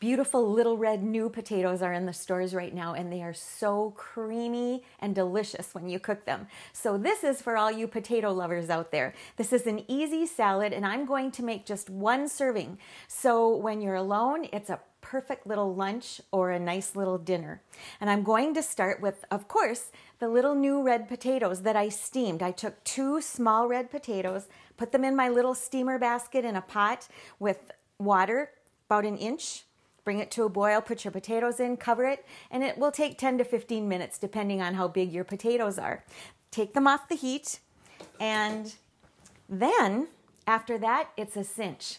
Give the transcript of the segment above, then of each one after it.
beautiful little red new potatoes are in the stores right now and they are so creamy and delicious when you cook them. So this is for all you potato lovers out there. This is an easy salad and I'm going to make just one serving. So when you're alone, it's a perfect little lunch or a nice little dinner. And I'm going to start with, of course, the little new red potatoes that I steamed. I took two small red potatoes, put them in my little steamer basket in a pot with water about an inch Bring it to a boil, put your potatoes in, cover it, and it will take 10 to 15 minutes depending on how big your potatoes are. Take them off the heat, and then after that, it's a cinch.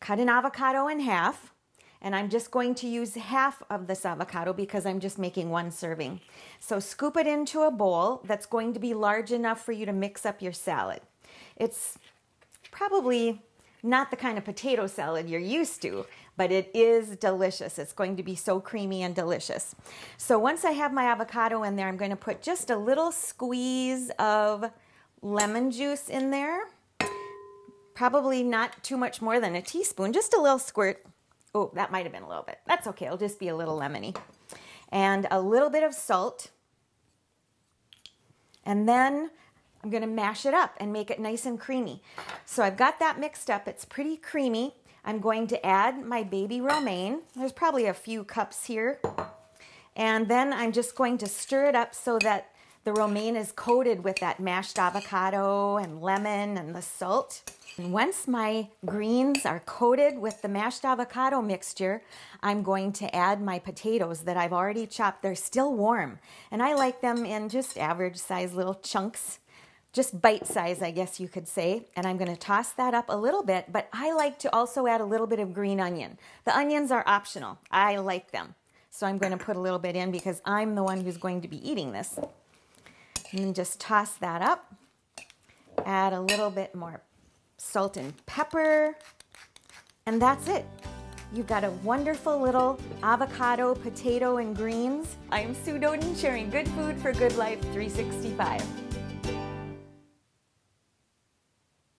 Cut an avocado in half, and I'm just going to use half of this avocado because I'm just making one serving. So scoop it into a bowl that's going to be large enough for you to mix up your salad. It's probably not the kind of potato salad you're used to, but it is delicious. It's going to be so creamy and delicious. So once I have my avocado in there, I'm going to put just a little squeeze of lemon juice in there. Probably not too much more than a teaspoon, just a little squirt. Oh, that might have been a little bit. That's okay. It'll just be a little lemony. And a little bit of salt. And then I'm going to mash it up and make it nice and creamy. So I've got that mixed up. It's pretty creamy. I'm going to add my baby romaine. There's probably a few cups here. And then I'm just going to stir it up so that the romaine is coated with that mashed avocado and lemon and the salt. And once my greens are coated with the mashed avocado mixture, I'm going to add my potatoes that I've already chopped. They're still warm, and I like them in just average size little chunks just bite size, I guess you could say. And I'm going to toss that up a little bit, but I like to also add a little bit of green onion. The onions are optional. I like them. So I'm going to put a little bit in because I'm the one who's going to be eating this. And just toss that up. Add a little bit more salt and pepper. And that's it. You've got a wonderful little avocado, potato, and greens. I'm Sue Doden sharing good food for good life 365.